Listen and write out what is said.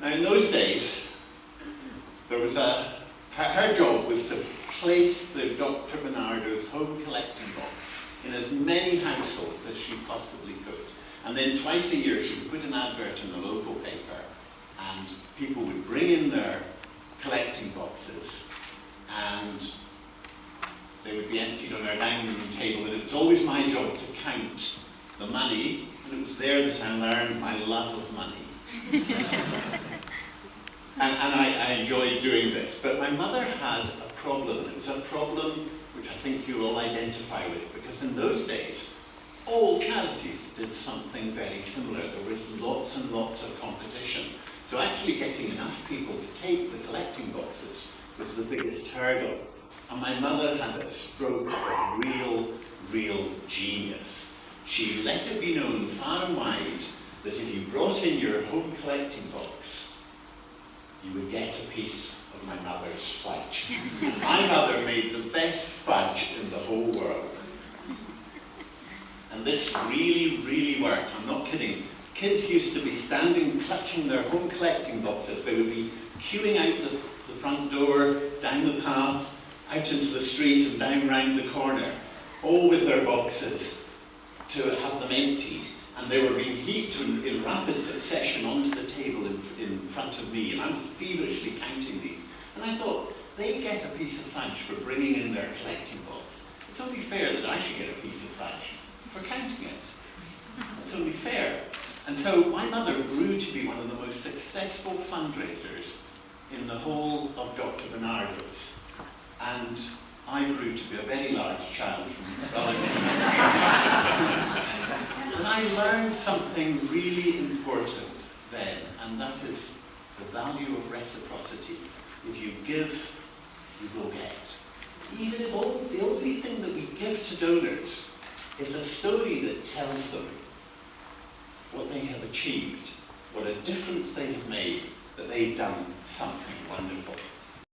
Now in those days, there was a, her, job was to place the Dr. Barnardo's home collecting box in as many households as she possibly could. And then twice a year she would put an advert in the local paper and people would bring in their collecting boxes and they would be emptied on our dining room table and it was always my job to count the money and it was there that I learned my love of money. I, enjoyed doing this. But my mother had a problem. It was a problem which I think you will identify with because in those days all charities did something very similar. There was lots and lots of competition. So actually getting enough people to take the collecting boxes was the biggest hurdle. And my mother had a stroke of real, real genius. She let it be known far and wide that if you brought in your home collecting box, you would get piece of my mother's fudge. my mother made the best fudge in the whole world. And this really, really worked. I'm not kidding. Kids used to be standing, clutching their home collecting boxes. They would be queuing out the, the front door, down the path, out into the street and down round the corner, all with their boxes to have them emptied. And they were being heaped in, in rapid succession onto the table in, in front of me, and I was feverishly counting these. And I thought, they get a piece of fudge for bringing in their collecting box. It's only fair that I should get a piece of fudge for counting it. It's only fair. And so my mother grew to be one of the most successful fundraisers in the whole of Dr. Barnardo's. And I grew to be a very large child from I learned something really important then, and that is the value of reciprocity. If you give, you will get. Even if all, the only thing that we give to donors is a story that tells them what they have achieved, what a difference they have made, that they've done something wonderful.